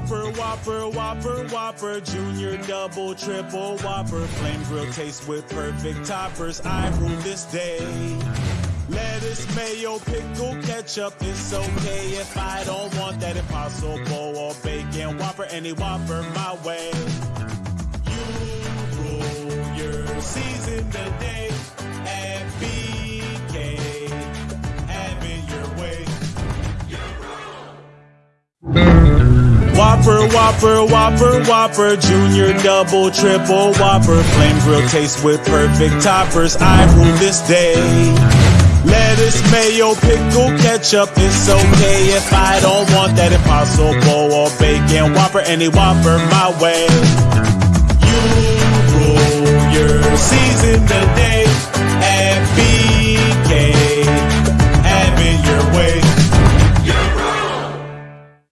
Whopper, Whopper, Whopper, Whopper, Junior, Double, Triple, Whopper, Flame Grill taste with perfect toppers. I rule this day. Lettuce, mayo, pickle, ketchup, it's okay if I don't want that impossible or bacon Whopper, any Whopper my way. You rule your season today Whopper, Whopper, Whopper, Whopper, Junior, Double, Triple, Whopper, Flame Grill taste with perfect toppers. I rule this day. Lettuce, mayo, pickle, ketchup, it's okay if I don't want that impossible or bacon Whopper, any Whopper my way.